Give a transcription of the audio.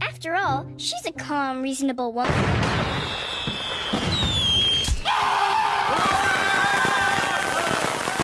After all, she's a calm, reasonable woman.